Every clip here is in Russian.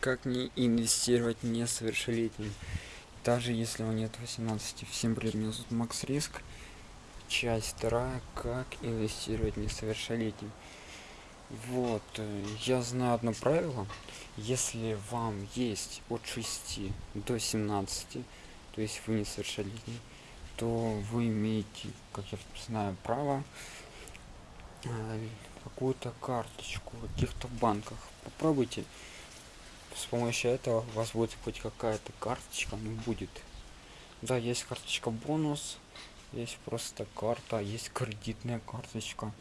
как не инвестировать несовершеннолетним. Даже если он нет 18 всем привет меня зовут макс риск часть вторая как инвестировать несовершеннолетним. Вот э, я знаю одно правило. Если вам есть от 6 до 17 то есть вы несовершеннолетний то вы имеете как я знаю право э, какую-то карточку в каких-то банках попробуйте с помощью этого у вас будет хоть какая-то карточка ну будет. Да есть карточка бонус есть просто карта есть кредитная карточка.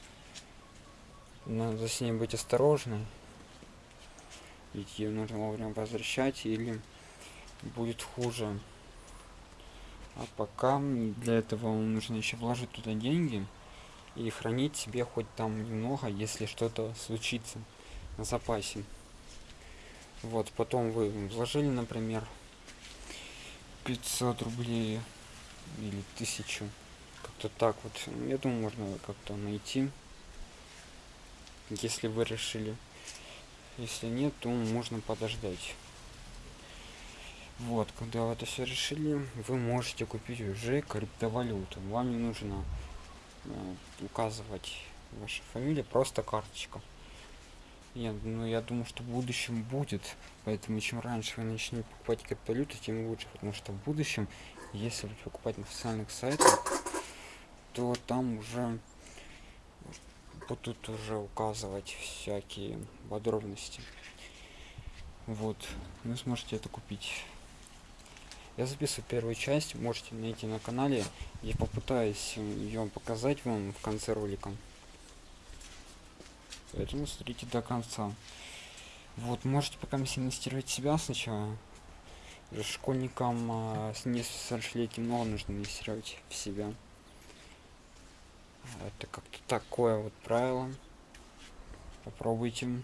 Надо с ней быть осторожны ведь ее нужно вовремя возвращать или будет хуже. А пока для этого вам нужно еще вложить туда деньги и хранить себе хоть там немного если что-то случится на запасе вот потом вы вложили например 500 рублей или тысячу. Как-то так вот. Я думаю можно как-то найти. Если вы решили. Если нет то можно подождать. Вот когда вы это все решили вы можете купить уже криптовалюту. Вам не нужно э, указывать ваша фамилия просто карточка нет, ну я думаю, что в будущем будет. Поэтому чем раньше вы начнете покупать криптовалюту, тем лучше. Потому что в будущем, если вы покупать на официальных сайтах, то там уже будут уже указывать всякие подробности. Вот, вы сможете это купить. Я записываю первую часть, можете найти на канале. Я попытаюсь ее показать вам в конце ролика. Поэтому смотрите до конца. Вот, можете пока инвестировать себя сначала. Школьникам а, с несовершеннолетним много нужно инвестировать в себя. Это как-то такое вот правило. Попробуйте.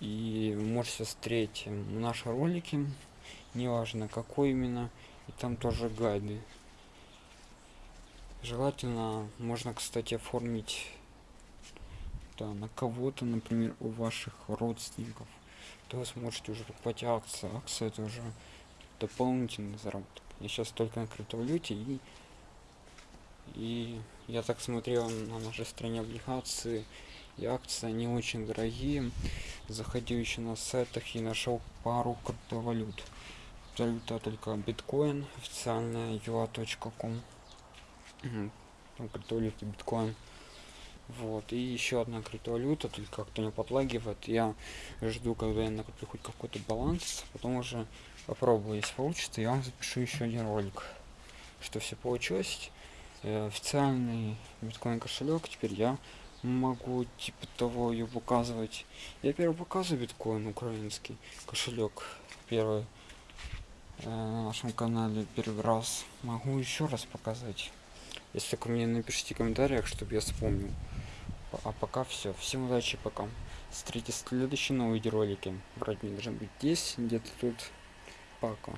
И можете смотреть наши ролики. Неважно какой именно. И там тоже гайды. Желательно можно, кстати, оформить да, на кого-то, например, у ваших родственников, то вы сможете уже покупать акции. Акции это уже дополнительный заработок. Я сейчас только на криптовалюте и и я так смотрел на нашей стране облигации и акции, они очень дорогие. Заходил еще на сайтах и нашел пару криптовалют. Валюта только биткоин, официальная ua.com. Там криптовалюта биткоин. Вот, и еще одна криптовалюта, только как-то не подлагивает. Я жду, когда я накоплю хоть какой-то баланс, потом уже попробую, если получится, я вам запишу еще один ролик, что все получилось. Э, официальный биткоин кошелек, теперь я могу типа того ее показывать. Я первый показываю биткоин украинский кошелек, первый э, на нашем канале первый раз. Могу еще раз показать. Если только мне напишите в комментариях, чтобы я вспомнил. А пока все всем удачи пока. Смотрите следующие новые видеоролики брать мне должны быть здесь где-то тут. Пока